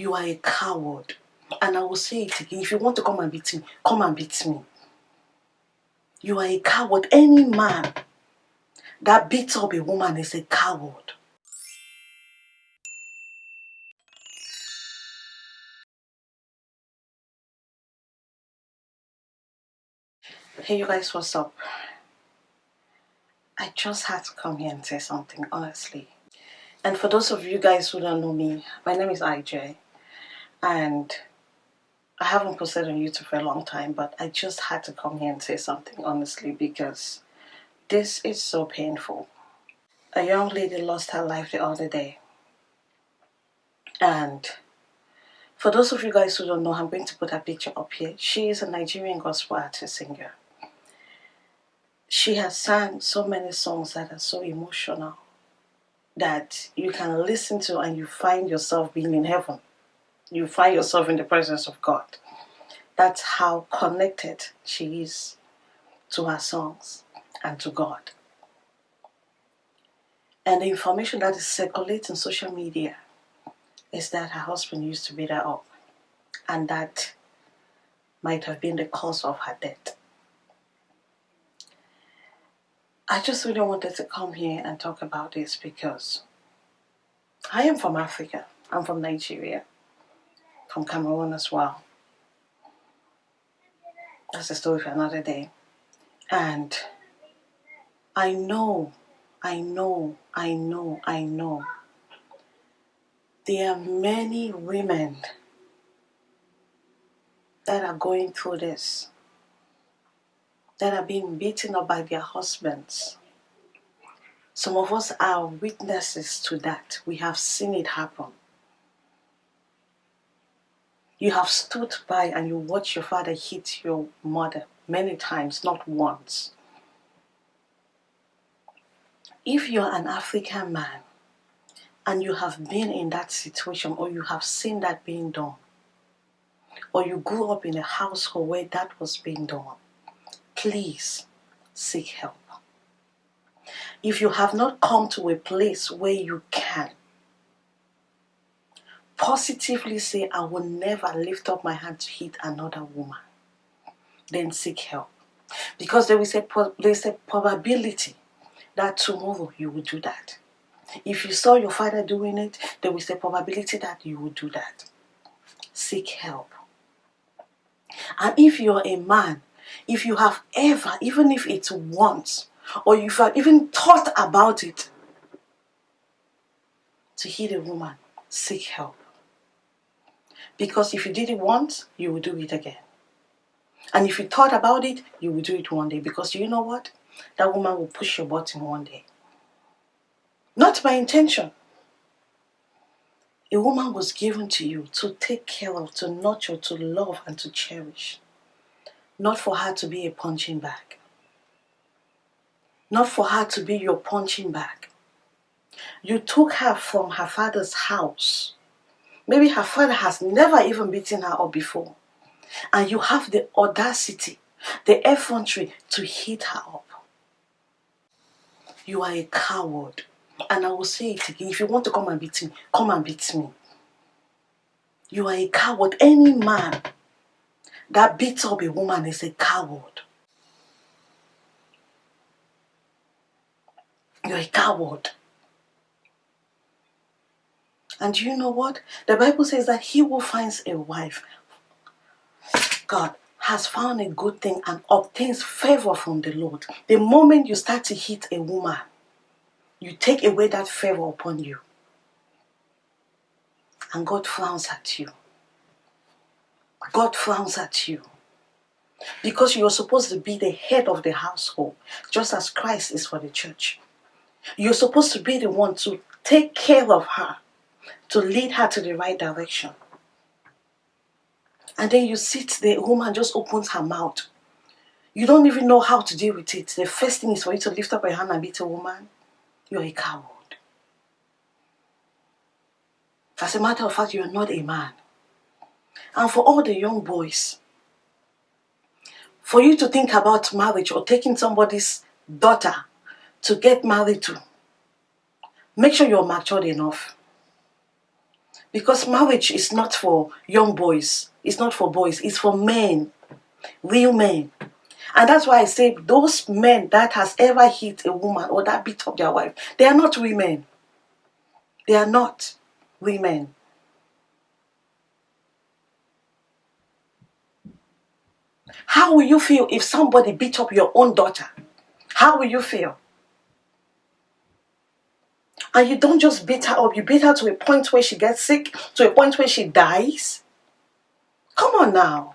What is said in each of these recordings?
You are a coward. And I will say it again. If you want to come and beat me, come and beat me. You are a coward. Any man that beats up a woman is a coward. Hey, you guys, what's up? I just had to come here and say something, honestly. And for those of you guys who don't know me, my name is IJ. And I haven't posted on YouTube for a long time, but I just had to come here and say something, honestly, because this is so painful. A young lady lost her life the other day. And for those of you guys who don't know, I'm going to put her picture up here. She is a Nigerian gospel artist singer. She has sang so many songs that are so emotional that you can listen to and you find yourself being in heaven. You find yourself in the presence of God. That's how connected she is to her songs and to God. And the information that is circulating social media is that her husband used to beat her up and that might have been the cause of her death. I just really wanted to come here and talk about this because I am from Africa. I'm from Nigeria, from Cameroon as well. That's a story for another day. And I know, I know, I know, I know. There are many women that are going through this that are being beaten up by their husbands. Some of us are witnesses to that. We have seen it happen. You have stood by and you watch your father hit your mother many times, not once. If you're an African man and you have been in that situation or you have seen that being done, or you grew up in a household where that was being done, please seek help. If you have not come to a place where you can positively say, I will never lift up my hand to hit another woman, then seek help. Because there is a, there is a probability that tomorrow you will do that. If you saw your father doing it, there is a probability that you will do that. Seek help. And if you're a man if you have ever, even if it's once, or if you have even thought about it, to hit a woman, seek help. Because if you did it once, you will do it again. And if you thought about it, you will do it one day. Because you know what? That woman will push your button one day. Not by intention. A woman was given to you to take care of, to nurture, to love, and to cherish not for her to be a punching bag. Not for her to be your punching bag. You took her from her father's house. Maybe her father has never even beaten her up before. And you have the audacity, the effrontery to hit her up. You are a coward. And I will say it again. If you want to come and beat me, come and beat me. You are a coward. Any man that beats up a woman is a coward. You're a coward. And you know what? The Bible says that he who finds a wife, God, has found a good thing and obtains favor from the Lord. The moment you start to hit a woman, you take away that favor upon you. And God frowns at you. God frowns at you. Because you're supposed to be the head of the household, just as Christ is for the church. You're supposed to be the one to take care of her, to lead her to the right direction. And then you sit there, woman just opens her mouth. You don't even know how to deal with it. The first thing is for you to lift up your hand and beat a woman. You're a coward. As a matter of fact, you're not a man. And for all the young boys, for you to think about marriage or taking somebody's daughter to get married to, make sure you're matured enough. Because marriage is not for young boys, it's not for boys, it's for men, real men. And that's why I say those men that has ever hit a woman or that beat up their wife, they are not women. They are not women. How will you feel if somebody beat up your own daughter? How will you feel? And you don't just beat her up, you beat her to a point where she gets sick, to a point where she dies. Come on now.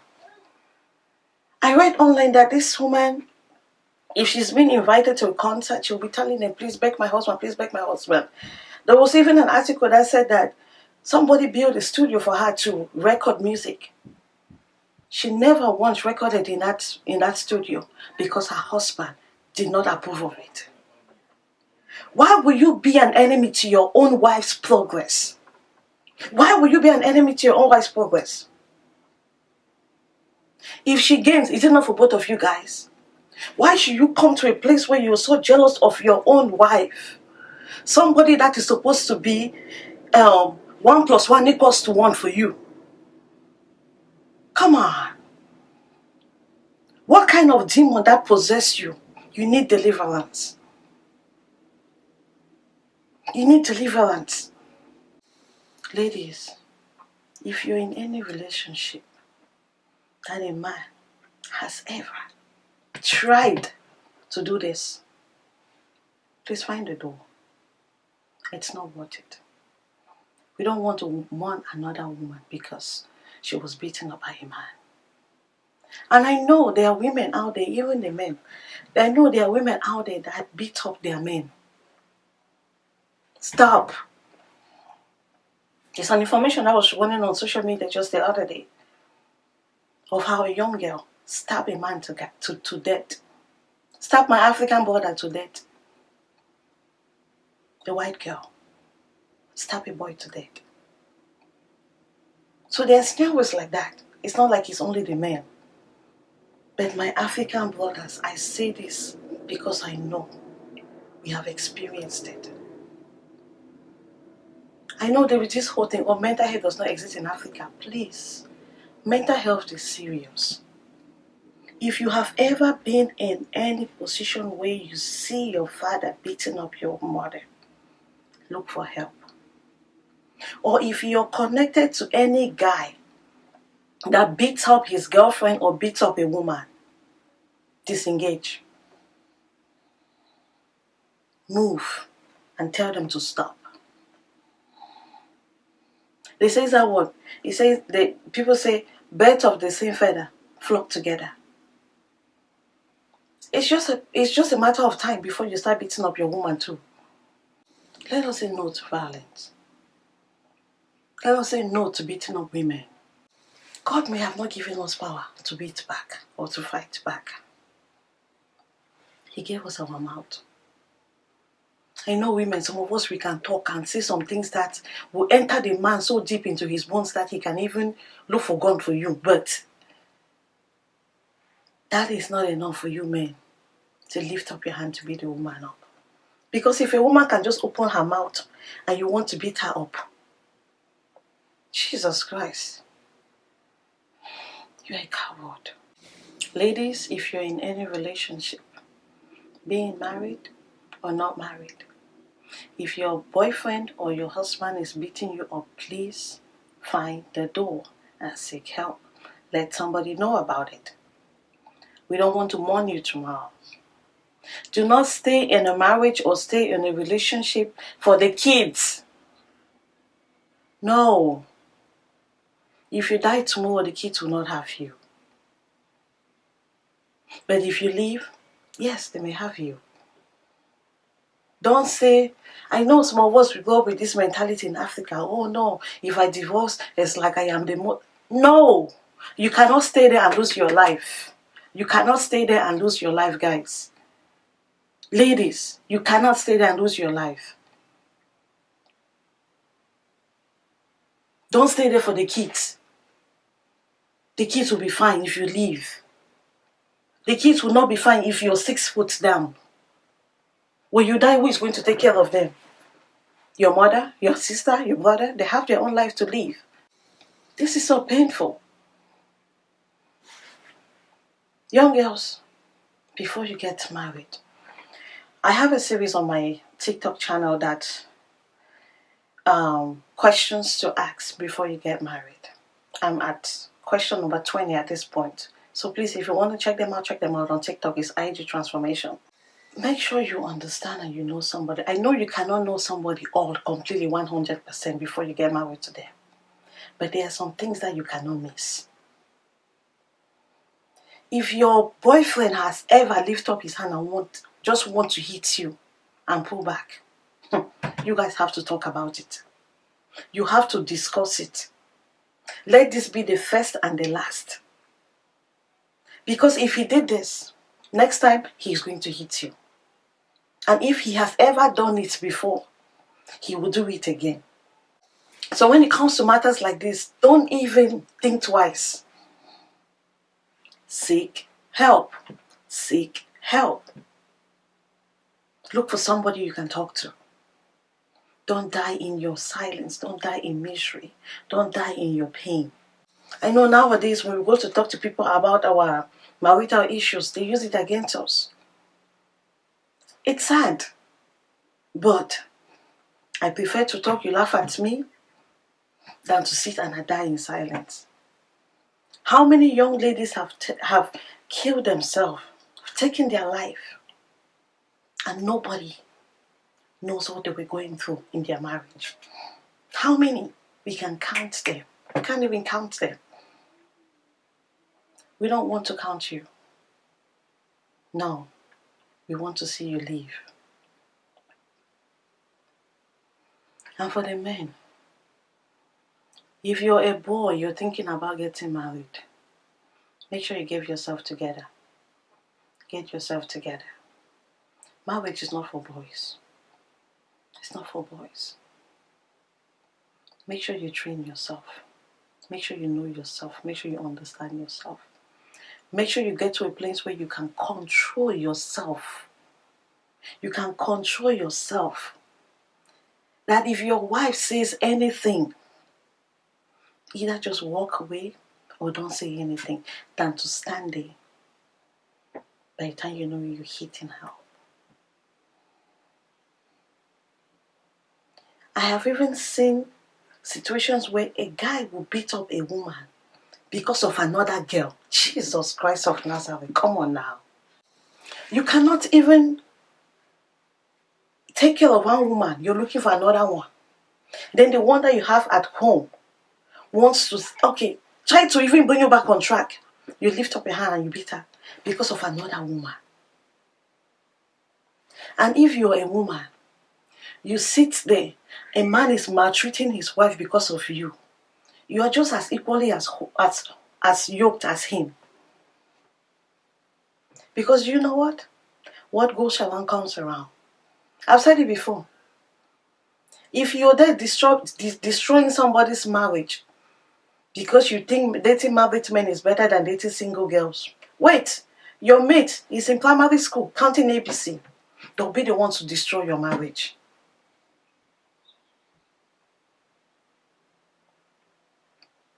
I read online that this woman, if she's been invited to a concert, she'll be telling them, please beg my husband, please beg my husband. There was even an article that said that somebody built a studio for her to record music. She never once recorded in that in that studio because her husband did not approve of it. Why will you be an enemy to your own wife's progress? Why will you be an enemy to your own wife's progress? If she gains, is it not for both of you guys? Why should you come to a place where you're so jealous of your own wife? Somebody that is supposed to be um, one plus one equals to one for you. Come on. What kind of demon that possess you? You need deliverance. You need deliverance. Ladies, if you're in any relationship that a man has ever tried to do this, please find a door. It's not worth it. We don't want to want another woman because she was beaten up by a man. And I know there are women out there, even the men, I know there are women out there that beat up their men. Stop. It's an information I was running on social media just the other day of how a young girl stabbed a man to, get, to, to death. Stabbed my African brother to death. A white girl stabbed a boy to death. So there's was like that. It's not like it's only the men. But my African brothers, I say this because I know we have experienced it. I know there is this whole thing, oh, mental health does not exist in Africa. Please, mental health is serious. If you have ever been in any position where you see your father beating up your mother, look for help. Or if you're connected to any guy that beats up his girlfriend or beats up a woman, disengage. Move and tell them to stop. They say that word. He says the people say birds of the same feather flock together. It's just a it's just a matter of time before you start beating up your woman too. Let us say no to violence. Let us say no to beating up women. God may have not given us power to beat back or to fight back. He gave us our mouth. I know women, some of us, we can talk and say some things that will enter the man so deep into his bones that he can even look for God for you. But that is not enough for you men to lift up your hand to beat the woman up. Because if a woman can just open her mouth and you want to beat her up, Jesus Christ, you're a coward. Ladies, if you're in any relationship, being married or not married, if your boyfriend or your husband is beating you up, please find the door and seek help. Let somebody know about it. We don't want to mourn you tomorrow. Do not stay in a marriage or stay in a relationship for the kids. No. If you die tomorrow, the kids will not have you. But if you leave, yes, they may have you. Don't say, I know some of us we grow up with this mentality in Africa. Oh no, if I divorce, it's like I am the mo. No, you cannot stay there and lose your life. You cannot stay there and lose your life, guys. Ladies, you cannot stay there and lose your life. Don't stay there for the kids. The kids will be fine if you leave. The kids will not be fine if you're six foot down. When you die, who is going to take care of them? your mother, your sister, your brother, they have their own life to live. This is so painful. Young girls, before you get married, I have a series on my TikTok channel that um, questions to ask before you get married. I'm at question number 20 at this point. So please, if you want to check them out, check them out on TikTok. It's IG Transformation. Make sure you understand and you know somebody. I know you cannot know somebody all completely 100% before you get married to them. But there are some things that you cannot miss. If your boyfriend has ever lifted up his hand and want, just want to hit you and pull back, you guys have to talk about it. You have to discuss it. Let this be the first and the last. Because if he did this, next time he's going to hit you. And if he has ever done it before, he will do it again. So when it comes to matters like this, don't even think twice. Seek help. Seek help. Look for somebody you can talk to. Don't die in your silence. Don't die in misery. Don't die in your pain. I know nowadays when we go to talk to people about our marital issues, they use it against us. It's sad. But I prefer to talk, you laugh at me, than to sit and I die in silence. How many young ladies have, have killed themselves, taken their life, and nobody knows what they were going through in their marriage. How many? We can count them. We can't even count them. We don't want to count you. No, we want to see you leave. And for the men, if you're a boy, you're thinking about getting married, make sure you get yourself together. Get yourself together. Marriage is not for boys. It's not for boys. Make sure you train yourself. Make sure you know yourself. Make sure you understand yourself. Make sure you get to a place where you can control yourself. You can control yourself. That if your wife says anything, either just walk away or don't say anything than to stand there. By the time you know you're hitting her I have even seen situations where a guy will beat up a woman because of another girl. Jesus Christ of Nazareth, come on now. You cannot even take care of one woman, you're looking for another one. Then the one that you have at home wants to, okay, try to even bring you back on track. You lift up your hand and you beat her because of another woman. And if you're a woman, you sit there a man is maltreating his wife because of you, you are just as equally as, as, as yoked as him. Because you know what? What goes around comes around. I've said it before. If you're there de destroying somebody's marriage because you think dating married men is better than dating single girls, wait, your mate is in primary school counting ABC. They'll be the ones to destroy your marriage.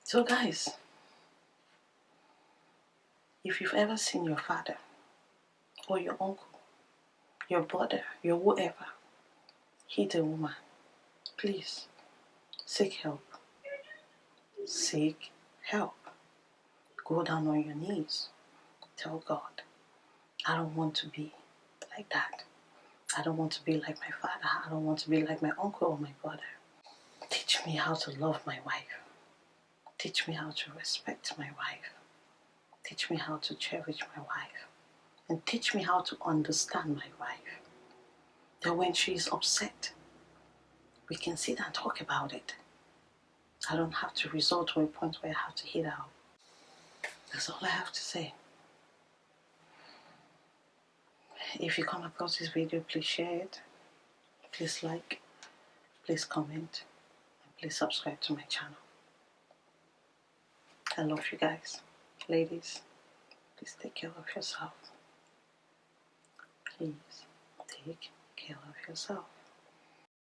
So, guys, if you've ever seen your father or your uncle, your brother, your whoever hit a woman, please seek help. Seek help. Go down on your knees. Tell God, I don't want to be like that. I don't want to be like my father. I don't want to be like my uncle or my brother. Teach me how to love my wife. Teach me how to respect my wife. Teach me how to cherish my wife. And teach me how to understand my wife. That when she is upset, we can sit and talk about it. I don't have to resort to a point where I have to hit out. That's all I have to say. If you come across this video, please share it. Please like, please comment, and please subscribe to my channel. I love you guys. Ladies, please take care of yourself. Please take care of yourself.